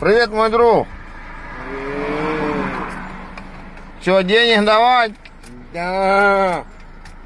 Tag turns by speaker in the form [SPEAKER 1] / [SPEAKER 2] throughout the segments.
[SPEAKER 1] Привет, мой друг. Че, денег давать?
[SPEAKER 2] Да.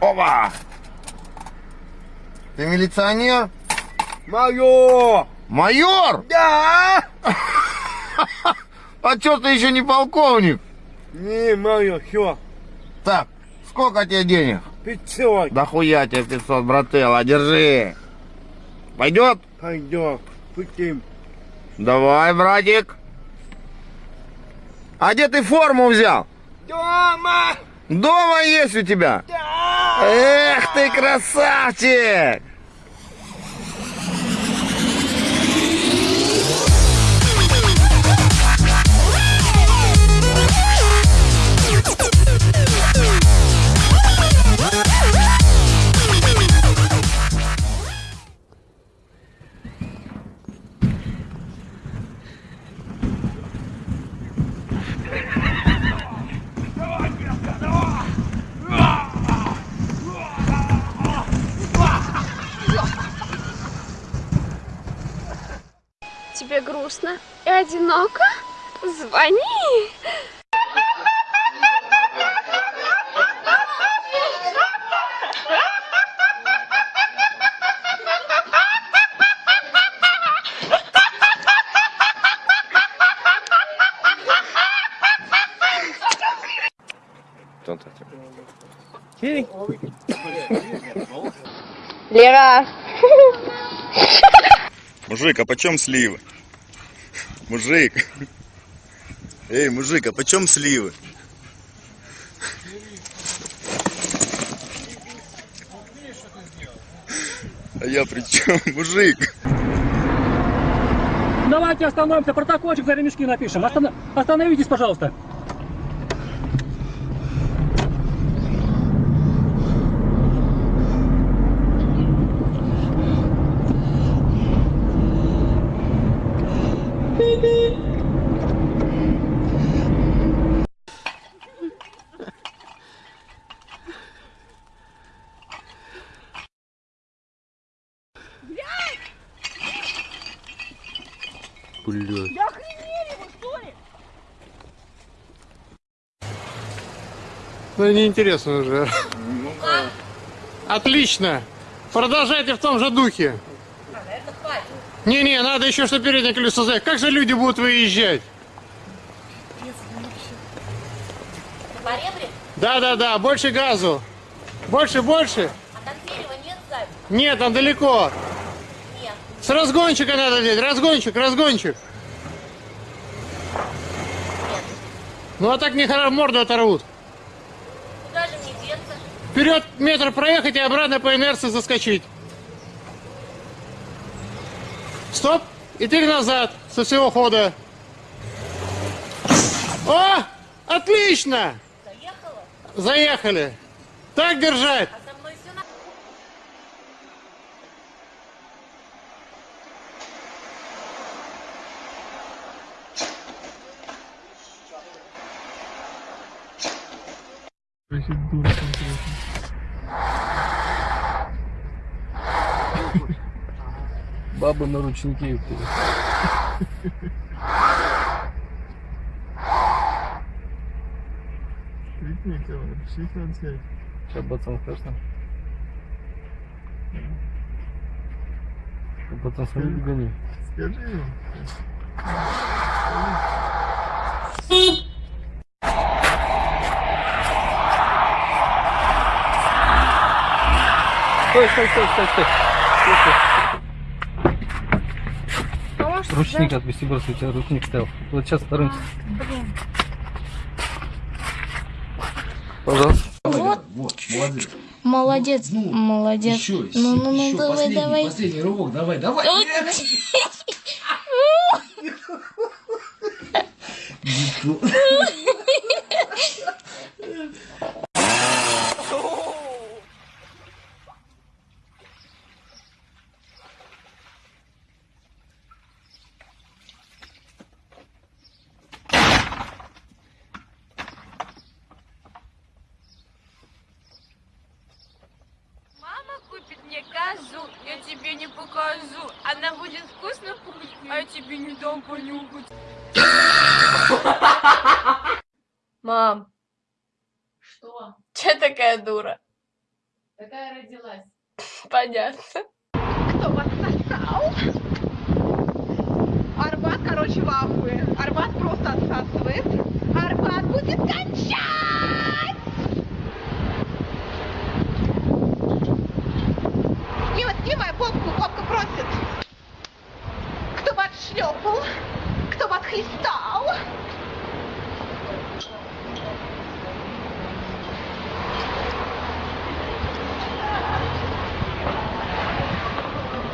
[SPEAKER 1] Опа! Ты милиционер?
[SPEAKER 2] Мое.
[SPEAKER 1] Майор?
[SPEAKER 2] Да.
[SPEAKER 1] А чё ты еще не полковник?
[SPEAKER 2] Не, мое, все.
[SPEAKER 1] Так, сколько тебе денег?
[SPEAKER 2] 500.
[SPEAKER 1] Да хуя тебе 500, брателла, держи. Пойдет?
[SPEAKER 2] Пойдем. Путем.
[SPEAKER 1] Давай, братик. А где ты форму взял?
[SPEAKER 2] Дома.
[SPEAKER 1] Дома есть у тебя?
[SPEAKER 2] Да.
[SPEAKER 1] Эх ты красавчик!
[SPEAKER 3] Одиноко? Звони! Лера!
[SPEAKER 4] Мужик, а почем сливы? Мужик. Эй, мужик, а почем сливы? А я при чем, мужик?
[SPEAKER 5] Давайте остановимся, протокольчик за ремешки напишем. Остана- Остановитесь, пожалуйста.
[SPEAKER 6] Ну, неинтересно уже. Отлично. Продолжайте в том же духе. Не-не, надо еще что переднее колесо заехать. Как же люди будут выезжать? Да-да-да, больше газу. Больше, больше.
[SPEAKER 7] А там дерева нет сзади?
[SPEAKER 6] Нет, там далеко.
[SPEAKER 7] Нет.
[SPEAKER 6] С разгончика надо делать. Разгончик, разгончик. Ну а так не хоро- морду оторвут.
[SPEAKER 7] Куда же мне деться?
[SPEAKER 6] Вперед метр проехать и обратно по инерции заскочить. Стоп. И теперь назад со всего хода. О! Отлично!
[SPEAKER 7] Заехала?
[SPEAKER 6] Заехали. Так держать.
[SPEAKER 7] А со мной все на...
[SPEAKER 5] Бабы на ручнике. Сейчас пацан страшно. Пацан, смотри, гони. Стой, стой, стой, стой, стой. Ручник отвести просто, у тебя ручник стоял. Вот сейчас вторым. Пожалуйста.
[SPEAKER 8] Молодец, молодец.
[SPEAKER 9] Еще,
[SPEAKER 8] ну, ну, ну,
[SPEAKER 9] еще,
[SPEAKER 8] давай,
[SPEAKER 9] последний,
[SPEAKER 8] давай.
[SPEAKER 9] последний рывок, давай, давай.
[SPEAKER 3] Мама купит мне каждый покажу, я тебе не покажу. Она будет вкусно пахнуть, а я тебе не дам понюхать. Мам. Что? Че такая дура? Такая родилась. Понятно.
[SPEAKER 8] Кто вас сосал? Арбат, короче, в ахуе. Арбат просто отсасывает. Арбат будет кончать! Дима, снимай попку, попка просит. Кто бы отшлепал? Кто бы отхлестал?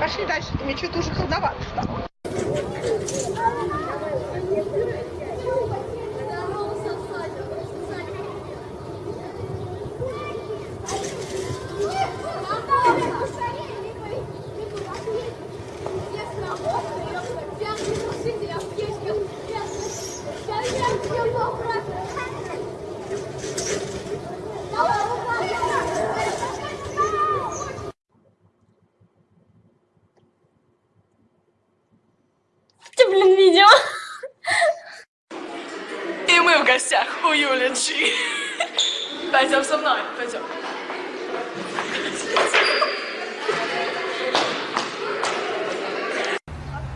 [SPEAKER 8] Пошли дальше, мне что-то уже холодновато стало.
[SPEAKER 3] Ты, блин, видео.
[SPEAKER 9] И мы в гостях у Джи. Пойдем со мной, пойдем.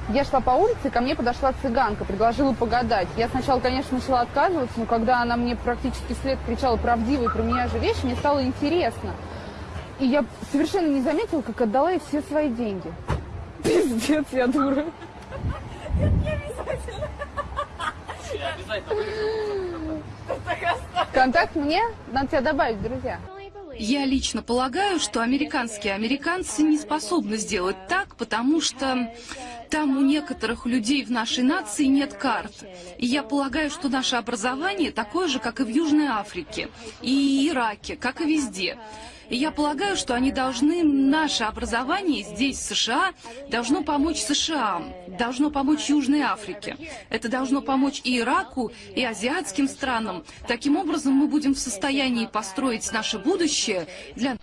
[SPEAKER 10] Я шла по улице, ко мне подошла цыганка, предложила погадать. Я сначала, конечно, начала отказываться, но когда она мне практически вслед кричала правдивые про меня же вещи, мне стало интересно. И я совершенно не заметила, как отдала ей все свои деньги. Пиздец, я дура. Контакт мне? Надо тебя добавить, друзья.
[SPEAKER 11] Я лично полагаю, что американские американцы не способны сделать так, потому что там у некоторых людей в нашей нации нет карт. И я полагаю, что наше образование такое же, как и в Южной Африке, и Ираке, как и везде. И я полагаю, что они должны, наше образование здесь, в США, должно помочь США, должно помочь Южной Африке. Это должно помочь и Ираку, и азиатским странам. Таким образом, мы будем в состоянии построить наше будущее для...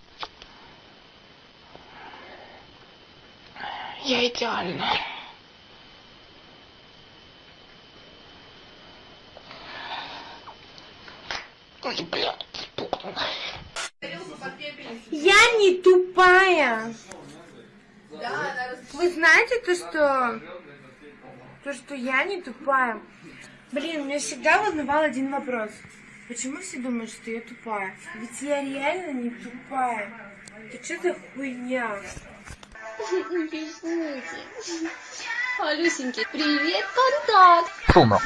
[SPEAKER 3] Я идеальна. Ой, блядь,
[SPEAKER 12] Я не тупая. Вы знаете то, что... То, что я не тупая. Блин, меня всегда волновал один вопрос. Почему все думают, что я тупая? Ведь я реально не тупая. Это что за хуйня?
[SPEAKER 7] Алюсеньки, привет, контакт!
[SPEAKER 1] Шумно.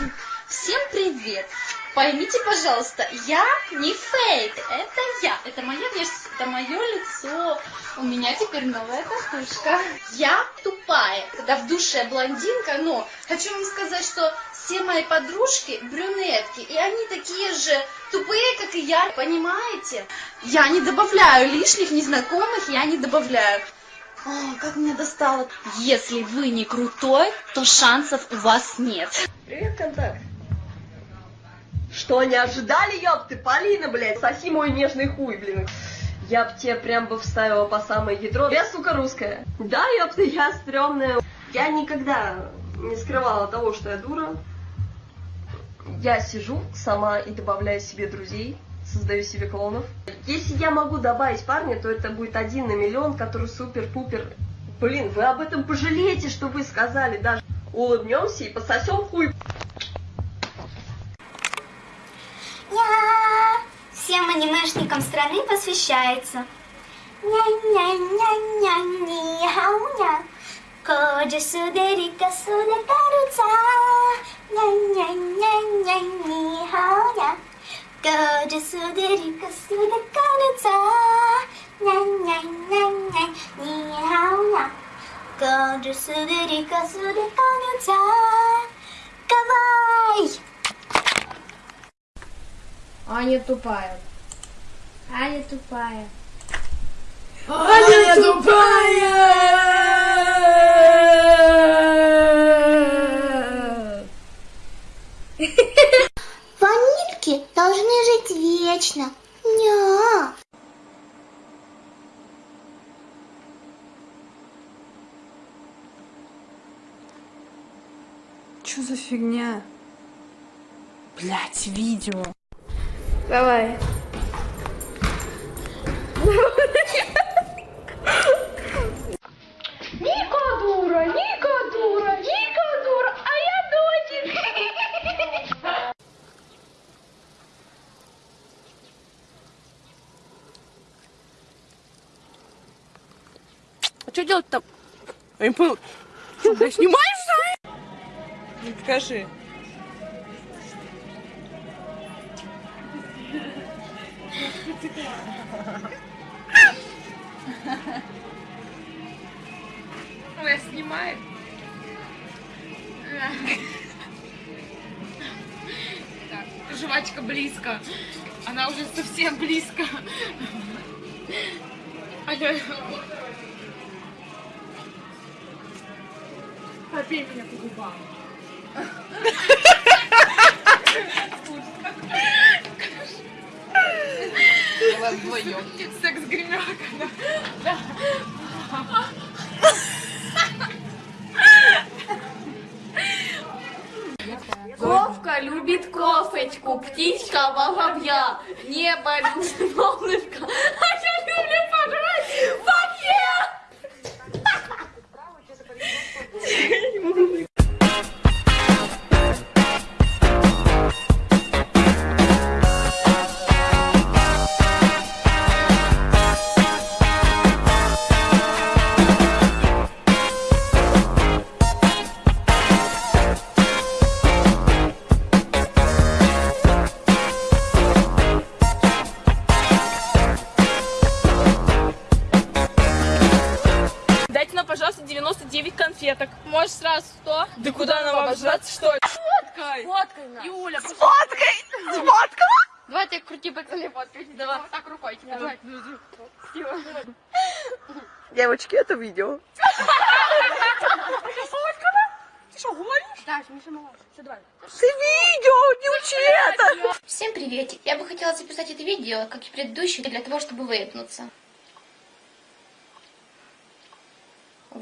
[SPEAKER 7] Всем привет! Поймите, пожалуйста, я не фейк, это я, это моя внешность, это мое лицо. У меня теперь новая татушка. Я тупая, когда в душе блондинка, но хочу вам сказать, что все мои подружки брюнетки, и они такие же тупые, как и я, понимаете? Я не добавляю лишних незнакомых, я не добавляю. О, как меня достало. Если вы не крутой, то шансов у вас нет.
[SPEAKER 13] Привет, контакт. Что, не ожидали, ёпты? Полина, блядь, соси мой нежный хуй, блин. Я б тебе прям бы вставила по самое ядро. Я, сука, русская. Да, ёпты, я стрёмная. Я никогда не скрывала того, что я дура. Я сижу сама и добавляю себе друзей, создаю себе клонов. Если я могу добавить парня, то это будет один на миллион, который супер-пупер. Блин, вы об этом пожалеете, что вы сказали даже. Улыбнемся и пососем хуй.
[SPEAKER 14] Всем анимешникам страны посвящается. Ня-ня-ня-ня-ня-ня. Коджи судерика судакаруца. Ня-ня-ня-ня-ня-ня. Коджи судерика судакаруца. Ня-ня-ня-ня-ня-ня. Коджи судерика судакаруца.
[SPEAKER 12] Аня тупая. Аня тупая.
[SPEAKER 9] Аня а тупая!
[SPEAKER 14] Ванильки должны жить вечно. Ня.
[SPEAKER 15] Чё за фигня? Блять, видео.
[SPEAKER 16] Давай.
[SPEAKER 17] Ника дура, Ника дура, Ника дура, а я дочек.
[SPEAKER 15] А что делать там? Я не понял. Что, блядь, снимаешь, что ли? Скажи. Ну, я снимаю. Так, жвачка близко. Она уже совсем близко. Алло. Побей меня по губам. Вдвоем. Секс гримерка, да. да.
[SPEAKER 17] Вовка любит кофечку, птичка воробья, небо любит солнышко,
[SPEAKER 15] пожалуйста, 99 конфеток. Может, сразу 100? Да куда нам обожраться, что ли? Фоткай!
[SPEAKER 17] Фоткай нас.
[SPEAKER 15] Юля,
[SPEAKER 17] Сфоткай!
[SPEAKER 15] Сфоткала?
[SPEAKER 17] Давай я крути пацаны фоткать. Давай, вот так рукой тебе. Давай.
[SPEAKER 15] Девочки, это видео.
[SPEAKER 17] Ты что, говоришь? Да, Миша малыш. Все, давай.
[SPEAKER 15] Ты видео, не учи это!
[SPEAKER 17] Всем приветик. Я бы хотела записать это видео, как и предыдущее, для того, чтобы выпнуться.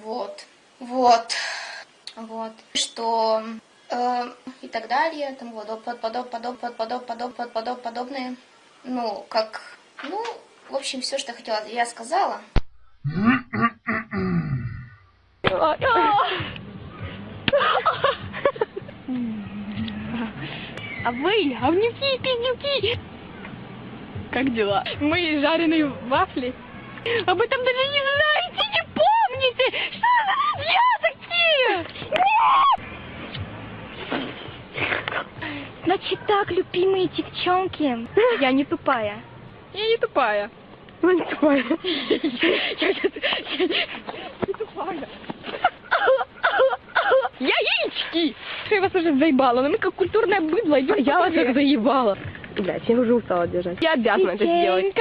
[SPEAKER 17] Вот. Вот. Вот. Что... э, и так далее, там вот, под, подоб, подоб, под, подоб, подоб, под, подоб, подобное. Ну, как... Ну, в общем, все, что хотела, я сказала.
[SPEAKER 3] А вы, говнюки, пиздюки! Как дела? Мои жареные вафли. Об этом даже не знаете, помните! Что за друзья такие? Значит так, любимые девчонки. Я не тупая. Я не тупая. Ну, не тупая. Я не тупая. Я яички! Я вас уже заебала, но мы как культурное быдло идем. Я вас как заебала. Блять, я уже устала держать. Я обязана это сделать.